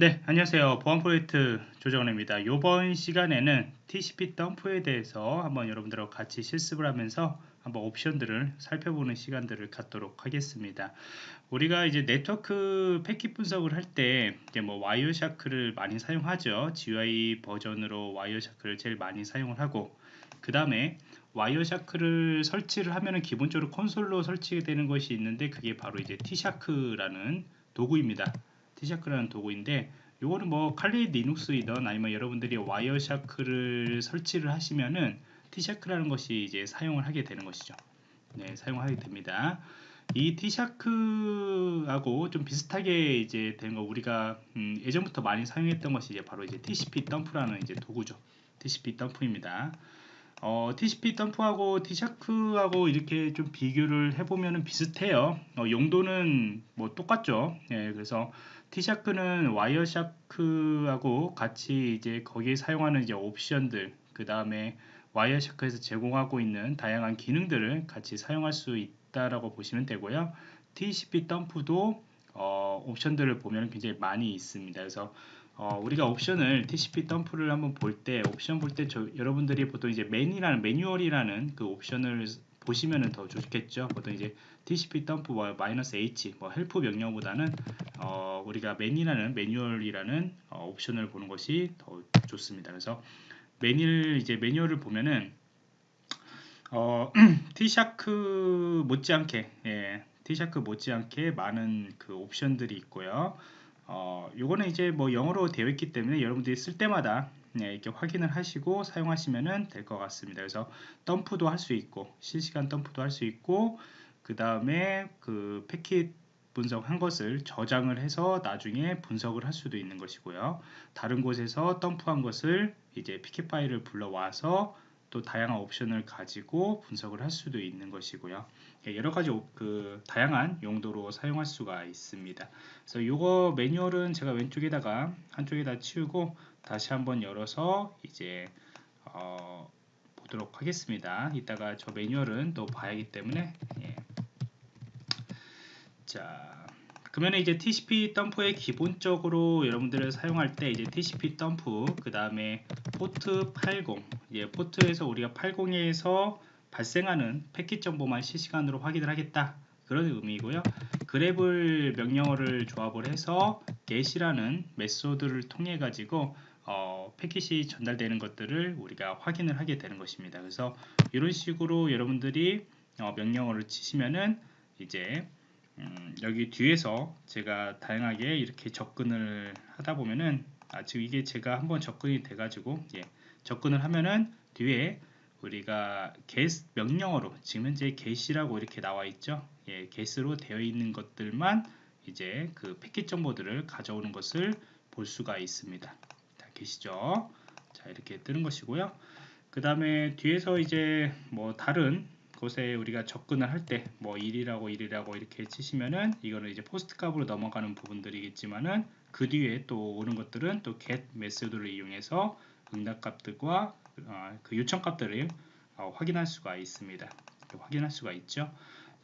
네, 안녕하세요. 보안 프로젝트 조정원입니다. 이번 시간에는 TCP dump에 대해서 한번 여러분들하고 같이 실습을 하면서 한번 옵션들을 살펴보는 시간들을 갖도록 하겠습니다. 우리가 이제 네트워크 패킷 분석을 할 때 이제 뭐 Wireshark를 많이 사용하죠. GUI 버전으로 Wireshark를 제일 많이 사용을 하고 그 다음에 Wireshark를 설치를 하면은 기본적으로 콘솔로 설치되는 것이 있는데 그게 바로 이제 TShark라는 도구입니다. TShark라는 도구인데 요거는 뭐 칼리 리눅스이던 아니면 여러분들이 Wireshark를 설치를 하시면은 TShark라는 것이 이제 사용을 하게 되는 것이죠. 네, 사용하게 됩니다. 이 TShark하고 좀 비슷하게 이제 된거 우리가 음, 예전부터 많이 사용했던 것이 이제 바로 이제 TCP dump라는 이제 도구죠. TCP dump입니다. 어, TCP 덤프하고 T샤크하고 이렇게 좀 비교를 해보면 비슷해요. 어, 용도는 뭐 똑같죠. 예, 그래서 TShark는 Wireshark하고 같이 이제 거기에 사용하는 이제 옵션들, 그 다음에 Wireshark에서 제공하고 있는 다양한 기능들을 같이 사용할 수 있다라고 보시면 되고요. TCP dump도 어, 옵션들을 보면 굉장히 많이 있습니다. 그래서 어, 우리가 옵션을 TCP dump를 한번 볼 때 옵션 볼 때 여러분들이 보통 이제 man이라는 매뉴얼이라는 그 옵션을 보시면은 더 좋겠죠. 보통 이제 TCP dump 뭐 마이너스 H 뭐 help 명령보다는 어, 우리가 man이라는 매뉴얼이라는 어, 옵션을 보는 것이 더 좋습니다. 그래서 매뉴얼 이제 매뉴얼을 보면은 어, TShark 못지않게 예, TShark 못지않게 많은 그 옵션들이 있고요. 어, 요거는 이제 뭐 영어로 되어 있기 때문에 여러분들이 쓸 때마다 네, 이렇게 확인을 하시고 사용하시면 될 것 같습니다. 그래서 덤프도 할 수 있고 실시간 덤프도 할 수 있고 그 다음에 그 패킷 분석한 것을 저장을 해서 나중에 분석을 할 수도 있는 것이고요. 다른 곳에서 덤프한 것을 이제 피켓 파일을 불러와서 또 다양한 옵션을 가지고 분석을 할 수도 있는 것이고요. 예, 여러 가지 그 다양한 용도로 사용할 수가 있습니다. 그래서 이거 매뉴얼은 제가 왼쪽에다가 한쪽에다 치우고 다시 한번 열어서 이제 어, 보도록 하겠습니다. 이따가 저 매뉴얼은 또 봐야 하기 때문에 예. 자 그러면 이제 TCP dump의 기본적으로 여러분들을 사용할 때 이제 TCP dump 그 다음에 포트 80 예, 포트에서 우리가 80에서 발생하는 패킷 정보만 실시간으로 확인을 하겠다 그런 의미이고요 grep을 명령어를 조합을 해서 get이라는 method를 통해 가지고 어, 패킷이 전달되는 것들을 우리가 확인을 하게 되는 것입니다. 그래서 이런 식으로 여러분들이 어, 명령어를 치시면은 이제 음, 여기 뒤에서 제가 다양하게 이렇게 접근을 하다 보면은 아, 지금 이게 제가 한번 접근이 돼 가지고 예, 접근을 하면은 뒤에 우리가 get 명령어로 지금 현재 get이라고 이렇게 나와 있죠? 예, get으로 되어 있는 것들만 이제 그 패킷 정보들을 가져오는 것을 볼 수가 있습니다. 자 계시죠 자 이렇게 뜨는 것이고요 그 다음에 뒤에서 이제 뭐 다른 곳에 우리가 접근을 할 때 뭐 1이라고 1이라고 이렇게 치시면은 이거는 이제 포스트 값으로 넘어가는 부분들이겠지만은 그 뒤에 또 오는 것들은 또 get 메소드를 이용해서 응답 값들과 어, 그 요청 값들을 어, 확인할 수가 있습니다. 확인할 수가 있죠.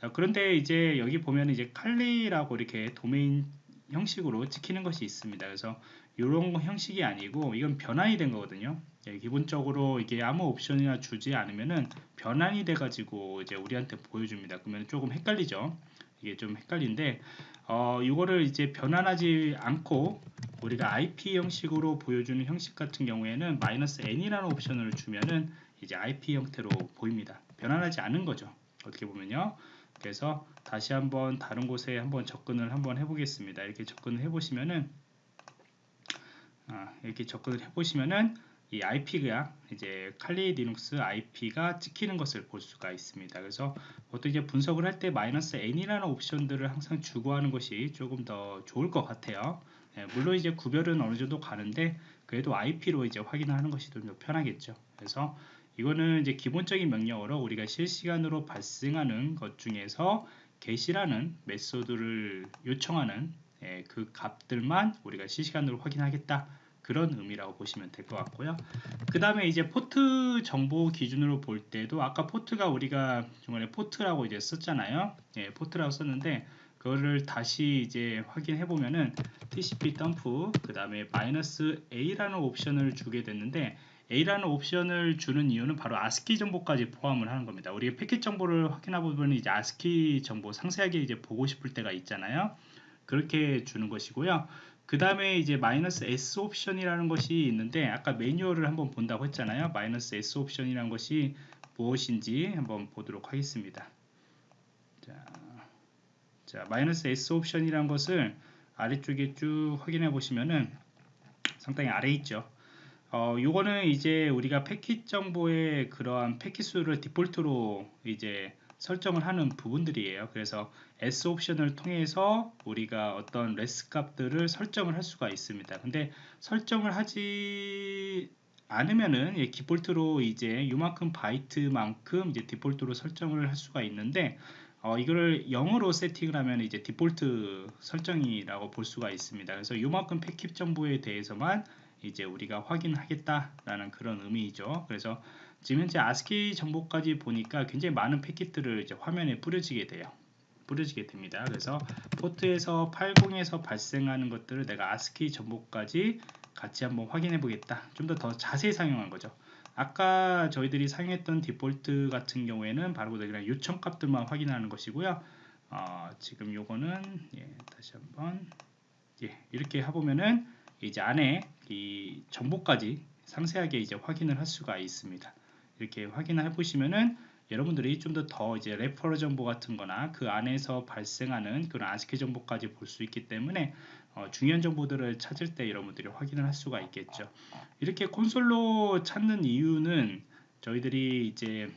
자, 그런데 이제 여기 보면 이제 칼리라고 이렇게 도메인 형식으로 찍히는 것이 있습니다. 그래서 이런 형식이 아니고 이건 변환이 된 거거든요. 예, 기본적으로 이게 아무 옵션이나 주지 않으면은 변환이 돼 가지고 이제 우리한테 보여줍니다. 그러면 조금 헷갈리죠. 이게 좀 헷갈린데 어, 이거를 이제 변환하지 않고 우리가 IP 형식으로 보여주는 형식 같은 경우에는 마이너스 n이라는 옵션을 주면은 이제 IP 형태로 보입니다. 변환하지 않은 거죠. 어떻게 보면요. 그래서 다시 한번 다른 곳에 한번 접근을 한번 해보겠습니다. 이렇게 접근을 해보시면은 아, 이렇게 접근을 해보시면은 이 IP가 이제 칼리 리눅스 IP가 찍히는 것을 볼 수가 있습니다. 그래서 보통 이제 분석을 할 때 마이너스 n이라는 옵션들을 항상 주고 하는 것이 조금 더 좋을 것 같아요. 예, 물론 이제 구별은 어느 정도 가는데 그래도 IP로 이제 확인하는 것이 좀 더 편하겠죠. 그래서 이거는 이제 기본적인 명령어로 우리가 실시간으로 발생하는 것 중에서 get이라는 method를 요청하는 예, 그 값들만 우리가 실시간으로 확인하겠다. 그런 의미라고 보시면 될 것 같고요. 그 다음에 이제 포트 정보 기준으로 볼 때도 아까 포트가 우리가 중간에 포트라고 이제 썼잖아요. 예, 포트라고 썼는데 그거를 다시 이제 확인해 보면은 TCP 덤프 그 다음에 마이너스 A라는 옵션을 주게 됐는데 A라는 옵션을 주는 이유는 바로 ASCII 정보까지 포함을 하는 겁니다. 우리가 패킷 정보를 확인하고 보면 이제 ASCII 정보 상세하게 이제 보고 싶을 때가 있잖아요. 그렇게 주는 것이고요. 그 다음에 이제 마이너스 S 옵션이라는 것이 있는데 아까 매뉴얼을 한번 본다고 했잖아요. 마이너스 S 옵션이라는 것이 무엇인지 한번 보도록 하겠습니다. 자, 자 마이너스 S 옵션이라는 것을 아래쪽에 쭉 확인해 보시면은 상당히 아래 있죠. 어, 요거는 이제 우리가 패킷 정보의 그러한 패킷 수를 디폴트로 이제 설정을 하는 부분들이에요. 그래서 S 옵션을 통해서 우리가 어떤 레스 값들을 설정을 할 수가 있습니다. 근데 설정을 하지 않으면은 예, 디폴트로 이제 요만큼 바이트만큼 이제 디폴트로 설정을 할 수가 있는데 어, 이거를 0으로 세팅을 하면 이제 디폴트 설정이라고 볼 수가 있습니다. 그래서 요만큼 패킷 정보에 대해서만 이제 우리가 확인하겠다라는 그런 의미이죠. 그래서 지금 현재 아스키 정보까지 보니까 굉장히 많은 패킷들을 이제 화면에 뿌려지게 돼요. 뿌려지게 됩니다. 그래서 포트에서 80에서 발생하는 것들을 내가 아스키 정보까지 같이 한번 확인해 보겠다. 좀 더 더 자세히 사용한 거죠. 아까 저희들이 사용했던 디폴트 같은 경우에는 바로 그냥 요청 값들만 확인하는 것이고요. 어, 지금 요거는 예, 다시 한번 예, 이렇게 해보면은 이제 안에 이 정보까지 상세하게 이제 확인을 할 수가 있습니다. 이렇게 확인을 해보시면은 여러분들이 좀 더 더 이제 레퍼럴 정보 같은 거나 그 안에서 발생하는 그런 아스키 정보까지 볼 수 있기 때문에 어, 중요한 정보들을 찾을 때 여러분들이 확인을 할 수가 있겠죠. 이렇게 콘솔로 찾는 이유는 저희들이 이제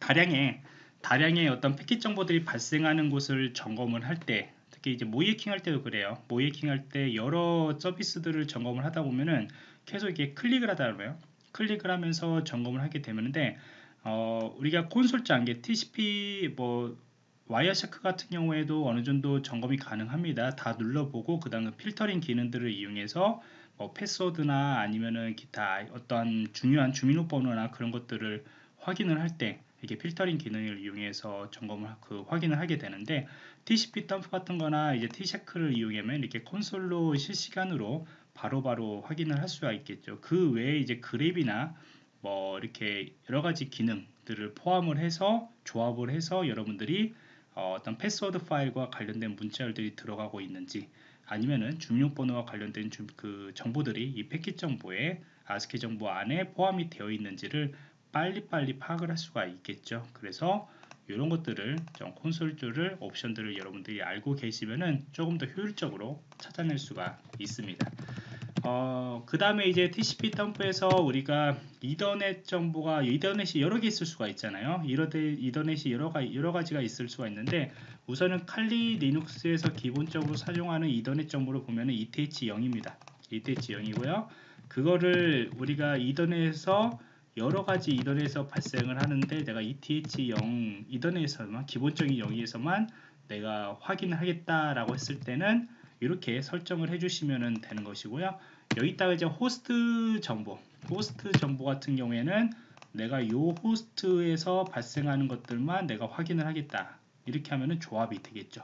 다량의 다량의 어떤 패킷 정보들이 발생하는 곳을 점검을 할 때 특히 이제 모의해킹 할 때도 그래요. 모의해킹 할 때 여러 서비스들을 점검을 하다 보면은 계속 이렇게 클릭을 하다 보면 클릭을 하면서 점검을 하게 되는데 어, 우리가 콘솔 장 게 TCP 뭐 Wireshark 같은 경우에도 어느 정도 점검이 가능합니다. 다 눌러보고 그 다음에 필터링 기능들을 이용해서 뭐 패스워드나 아니면은 기타 어떤 중요한 주민번호나 그런 것들을 확인을 할 때 이렇게 필터링 기능을 이용해서 점검을 그 확인을 하게 되는데 TCP dump 같은 거나 이제 TShark를 이용하면 이렇게 콘솔로 실시간으로 바로바로 바로 확인을 할 수가 있겠죠. 그 외에 이제 grep이나 뭐 이렇게 여러 가지 기능들을 포함을 해서 조합을 해서 여러분들이 어, 떤 패스워드 파일과 관련된 문자열들이 들어가고 있는지 아니면은 주민번호와 관련된 주, 그 정보들이 이 패킷 정보에 아스키 정보 안에 포함이 되어 있는지를 빨리빨리 파악을 할 수가 있겠죠. 그래서 이런 것들을 좀 콘솔줄을 옵션들을 여러분들이 알고 계시면은 조금 더 효율적으로 찾아낼 수가 있습니다. 어, 그 다음에 이제 TCP 덤프에서 우리가 이더넷 정보가 이더넷이 여러 개 있을 수가 있잖아요. 이더넷이 여러, 가, 여러 가지가 있을 수가 있는데 우선은 칼리 리눅스에서 기본적으로 사용하는 이더넷 정보를 보면 은 ETH0입니다. ETH0이고요. 그거를 우리가 이더넷에서 여러 가지 이더넷에서 발생을 하는데 내가 ETH0 이더넷에서만 기본적인 여기에서만 내가 확인을 하겠다라고 했을 때는 이렇게 설정을 해주시면 되는 것이고요. 여기다가 이제 호스트 정보, 호스트 정보 같은 경우에는 내가 이 호스트에서 발생하는 것들만 내가 확인을 하겠다. 이렇게 하면은 조합이 되겠죠.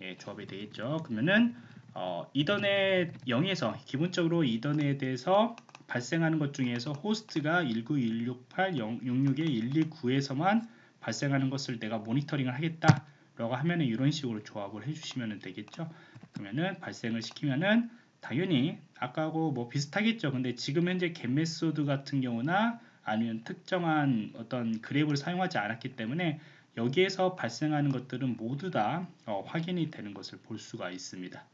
예, 조합이 되겠죠. 그러면은 어, 이더넷 0에서 기본적으로 이더넷에서 발생하는 것 중에서 호스트가 19168.066에129에서만 발생하는 것을 내가 모니터링을 하겠다 라고 하면은 이런 식으로 조합을 해주시면 되겠죠. 그러면은 발생을 시키면은 당연히 아까하고 뭐 비슷하겠죠. 근데 지금 현재 GET method 같은 경우나 아니면 특정한 어떤 grep을 사용하지 않았기 때문에 여기에서 발생하는 것들은 모두 다 어, 확인이 되는 것을 볼 수가 있습니다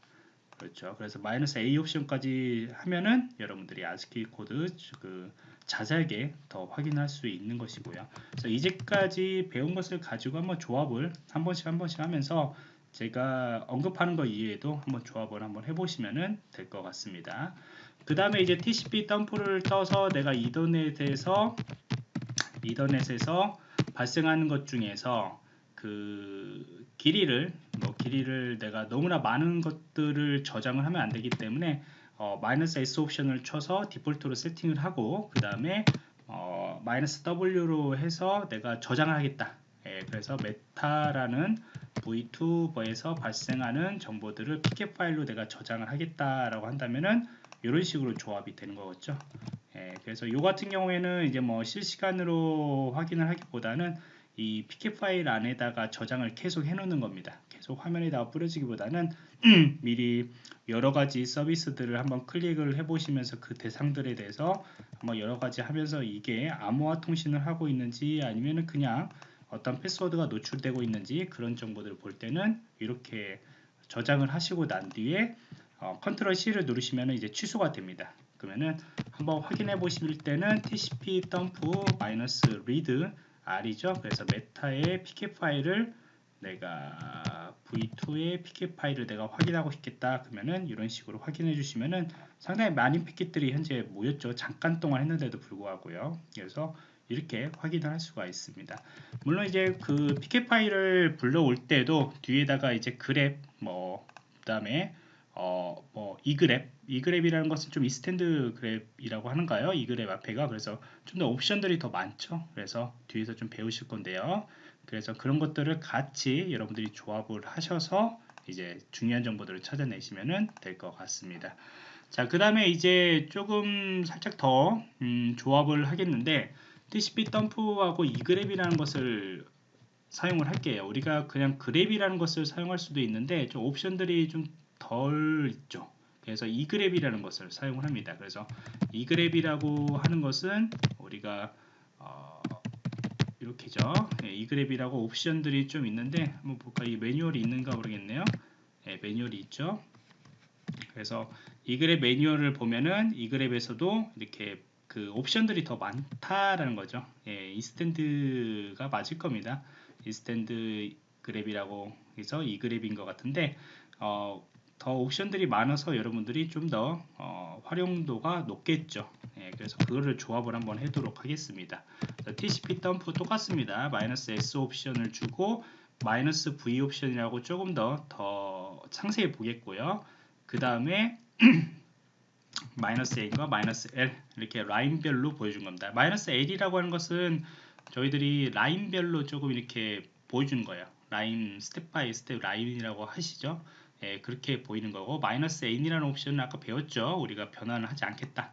그렇죠. 그래서 마이너스 A 옵션까지 하면은 여러분들이 아스키 코드 그 자세하게 더 확인할 수 있는 것이고요. 그래서 이제까지 배운 것을 가지고 한번 조합을 한 번씩 한 번씩 하면서 제가 언급하는 것 이외에도 한번 조합을 한번 해보시면 될 것 같습니다. 그 다음에 이제 TCP dump를 떠서 내가 이더넷에서 이더넷에서 발생하는 것 중에서 그 길이를 뭐 길이를 내가 너무나 많은 것들을 저장을 하면 안 되기 때문에 어, 마이너스 S 옵션을 쳐서 디폴트로 세팅을 하고 그 다음에 어, 마이너스 W로 해서 내가 저장을 하겠다 예, 그래서 메타라는 v2버에서 발생하는 정보들을 pk 파일로 내가 저장을 하겠다라고 한다면은 이런 식으로 조합이 되는 거겠죠. 예, 그래서 요 같은 경우에는 이제 뭐 실시간으로 확인을 하기보다는 이 pk 파일 안에다가 저장을 계속 해놓는 겁니다. 계속 화면에다가 뿌려지기보다는 미리 여러 가지 서비스들을 한번 클릭을 해보시면서 그 대상들에 대해서 한번 여러 가지 하면서 이게 암호화 통신을 하고 있는지 아니면은 그냥 어떤 패스워드가 노출되고 있는지 그런 정보들을 볼 때는 이렇게 저장을 하시고 난 뒤에 어, control C를 누르시면 이제 취소가 됩니다. 그러면은 한번 확인해 보실 때는 tcp dump -read r이죠. 그래서 메타의 pcap 파일을 내가 v2의 pcap 파일을 내가 확인하고 싶겠다 그러면은 이런 식으로 확인해 주시면은 상당히 많은 패킷들이 현재 모였죠. 잠깐 동안 했는데도 불구하고요. 그래서 이렇게 확인을 할 수가 있습니다. 물론 이제 그 pcap 파일을 불러올 때도 뒤에다가 이제 grep 뭐 그다음에 어뭐 egrep egrep이라는 것은 좀 extend grep이라고 하는가요? egrep 앞에가 그래서 좀 더 옵션들이 더 많죠. 그래서 뒤에서 좀 배우실 건데요. 그래서 그런 것들을 같이 여러분들이 조합을 하셔서 이제 중요한 정보들을 찾아내시면 될 것 같습니다. 자, 그 다음에 이제 조금 살짝 더 음, 조합을 하겠는데 TCP dump하고 egrep이라는 것을 사용을 할게요. 우리가 그냥 grep이라는 것을 사용할 수도 있는데 좀 옵션들이 좀 덜 있죠. 그래서 egrep이라는 것을 사용을 합니다. 그래서 egrep이라고 하는 것은 우리가 어, 이렇게죠. 예, egrep이라고 옵션들이 좀 있는데 한번 볼까? 이 매뉴얼이 있는가 모르겠네요. 예, 매뉴얼이 있죠. 그래서 egrep 매뉴얼을 보면은 egrep에서도 이렇게 그 옵션들이 더 많다라는 거죠. 예, extend가 맞을 겁니다. 이스탠드 그랩이라고 해서 이그랩인 것 같은데 어, 더 옵션들이 많아서 여러분들이 좀더 어, 활용도가 높겠죠. 예, 그래서 그거를 조합을 한번 해도록 하겠습니다. TCP 덤프 똑같습니다. 마이너스 S 옵션을 주고 마이너스 V 옵션이라고 조금 더 더 상세히 보겠고요. 그 다음에 마이너스 A과 마이너스 L 이렇게 라인별로 보여준 겁니다. 마이너스 L이라고 하는 것은 저희들이 라인별로 조금 이렇게 보여주는 거예요. 라인 step by step 라인이라고 하시죠. 예, 그렇게 보이는 거고 마이너스 n이라는 옵션은 아까 배웠죠. 우리가 변환을 하지 않겠다.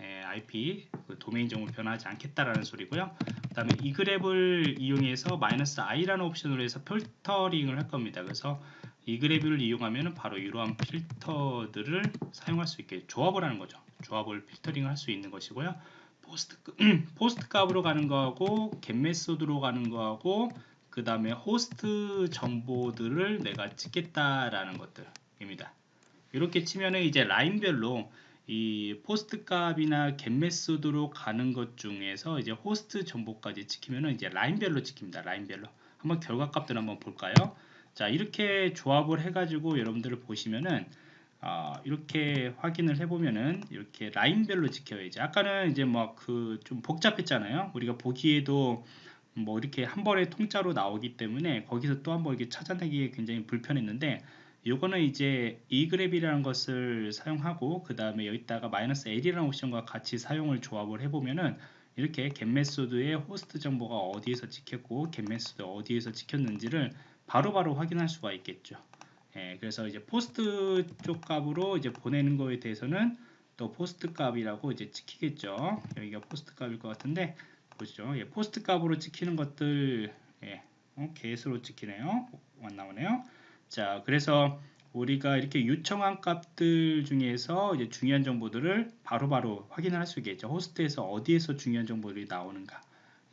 예, IP 그 도메인 정보 변화하지 않겠다라는 소리고요. 그 다음에 egrep을 이용해서 마이너스 i라는 옵션으로 해서 필터링을 할 겁니다. 그래서 egrep을 이용하면 바로 이러한 필터들을 사용할 수 있게 조합을 하는 거죠. 조합을 필터링을 할 수 있는 것이고요. POST, POST 값으로 가는 거하고 GET method로 가는 거하고 그 다음에 호스트 정보들을 내가 찍겠다라는 것들입니다. 이렇게 치면은 이제 라인별로 이 POST 값이나 GET method로 가는 것 중에서 이제 호스트 정보까지 찍히면은 이제 라인별로 찍힙니다. 라인별로. 한번 결과 값들 한번 볼까요? 자, 이렇게 조합을 해가지고 여러분들을 보시면은 어, 이렇게 확인을 해보면은 이렇게 라인별로 찍혀야지. 아까는 이제 뭐 그 좀 복잡했잖아요. 우리가 보기에도 뭐 이렇게 한 번에 통짜로 나오기 때문에 거기서 또 한 번 이렇게 찾아내기 굉장히 불편했는데 요거는 이제 e그랩이라는 것을 사용하고 그 다음에 여기다가 마이너스 L이라는 옵션과 같이 사용을 조합을 해보면은 이렇게 getMethod의 호스트 정보가 어디에서 찍혔고 getMethod 어디에서 찍혔는지를 바로바로 바로 확인할 수가 있겠죠. 예, 그래서 이제 POST 쪽 값으로 이제 보내는 거에 대해서는 또 POST 값이라고 이제 찍히겠죠. 여기가 POST 값일 것 같은데 보시죠. 예, POST 값으로 찍히는 것들 예, 어, 개수로 찍히네요. 안 나오네요. 자, 그래서 우리가 이렇게 요청한 값들 중에서 이제 중요한 정보들을 바로바로 바로 확인을 할 수 있겠죠. 호스트에서 어디에서 중요한 정보들이 나오는가.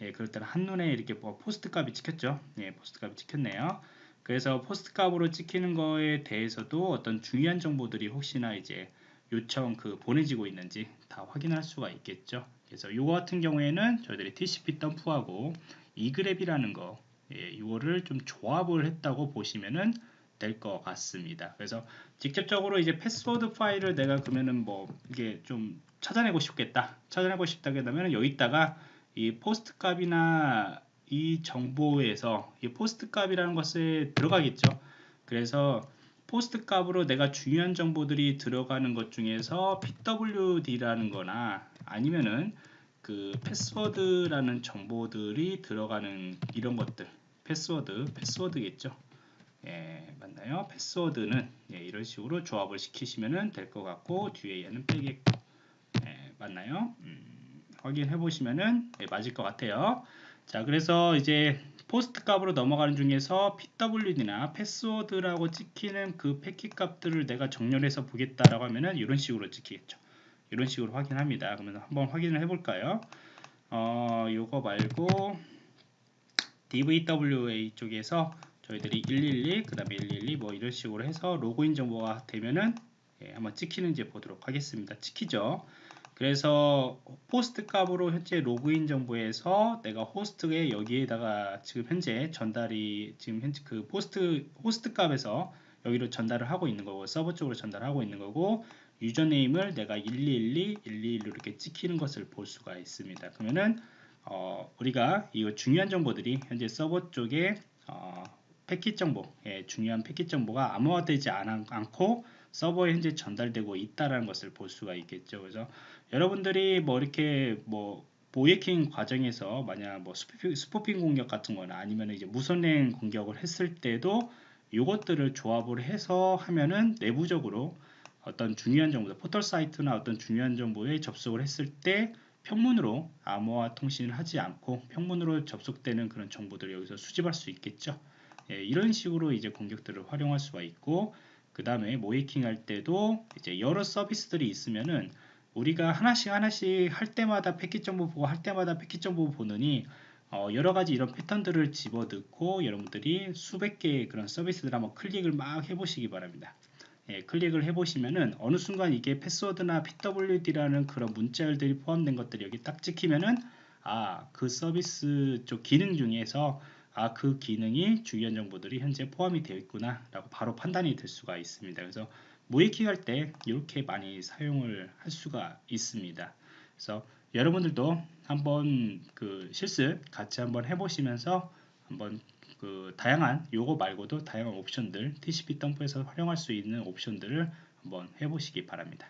예, 그럴 때는 한눈에 이렇게 뭐 POST 값이 찍혔죠. 예, POST 값이 찍혔네요. 그래서 POST 값으로 찍히는 거에 대해서도 어떤 중요한 정보들이 혹시나 이제 요청 그 보내지고 있는지 다 확인할 수가 있겠죠. 그래서 이거 같은 경우에는 저희들이 TCP dump하고 egrep이라는 거 예, 이거를 좀 조합을 했다고 보시면은 될 것 같습니다. 그래서 직접적으로 이제 패스워드 파일을 내가 그러면은 뭐 이게 좀 찾아내고 싶겠다. 찾아내고 싶다게 되면 여기다가 이 POST 값이나 이 정보에서 이 POST 값이라는 것에 들어가겠죠. 그래서 POST 값으로 내가 중요한 정보들이 들어가는 것 중에서 pwd라는 거나 아니면은 그 패스워드라는 정보들이 들어가는 이런 것들 패스워드 패스워드겠죠? 예 맞나요? 패스워드는 예, 이런 식으로 조합을 시키시면 될 것 같고 뒤에 얘는 빼겠고. 예, 맞나요? 음, 확인해 보시면은 예, 맞을 것 같아요. 자 그래서 이제 포스트 값으로 넘어가는 중에서 pwd나 패스워드라고 찍히는 그 패킷 값들을 내가 정렬해서 보겠다라고 하면은 이런 식으로 찍히겠죠 이런 식으로 확인합니다 그러면 한번 확인을 해 볼까요 어 요거 말고 DVWA 쪽에서 저희들이 112, 그 다음에 112 뭐 이런 식으로 해서 로그인 정보가 되면은 예, 한번 찍히는지 보도록 하겠습니다. 찍히죠. 그래서 post 값으로 현재 로그인 정보에서 내가 호스트에 여기에다가 지금 현재 전달이 지금 현재 그 post 호스트 값에서 여기로 전달을 하고 있는 거고 서버 쪽으로 전달하고 있는 거고 username을 내가 1212, 121로 이렇게 찍히는 것을 볼 수가 있습니다. 그러면은 어, 우리가 이 중요한 정보들이 현재 서버 쪽에 어, 패킷 정보, 예, 중요한 패킷 정보가 암호화되지 않, 않고 서버에 현재 전달되고 있다라는 것을 볼 수가 있겠죠. 그래서 여러분들이 뭐 이렇게 뭐 모해킹 과정에서 만약 뭐 스포핑, 스포핑 공격 같은 거나 아니면 이제 무선행 공격을 했을 때도 이것들을 조합을 해서 하면은 내부적으로 어떤 중요한 정보, 포털 사이트나 어떤 중요한 정보에 접속을 했을 때 평문으로 암호화 통신을 하지 않고 평문으로 접속되는 그런 정보들을 여기서 수집할 수 있겠죠. 예, 이런 식으로 이제 공격들을 활용할 수가 있고 그 다음에 모이킹 할 때도 이제 여러 서비스들이 있으면은 우리가 하나씩 하나씩 할 때마다 패킷 정보 보고 할 때마다 패킷 정보 보느니 어, 여러 가지 이런 패턴들을 집어넣고 여러분들이 수백 개의 그런 서비스들 한번 클릭을 막 해보시기 바랍니다. 예, 클릭을 해보시면은 어느 순간 이게 패스워드나 pwd라는 그런 문자열들이 포함된 것들이 여기 딱 찍히면은 아 그 서비스 쪽 기능 중에서 아 그 기능이 중요한 정보들이 현재 포함이 되어 있구나 라고 바로 판단이 될 수가 있습니다 그래서 모이킹 할 때 이렇게 많이 사용을 할 수가 있습니다 그래서 여러분들도 한번 그 실습 같이 한번 해보시면서 한번 그 다양한 요거 말고도 다양한 옵션들 TCP 덤프에서 활용할 수 있는 옵션들을 한번 해보시기 바랍니다.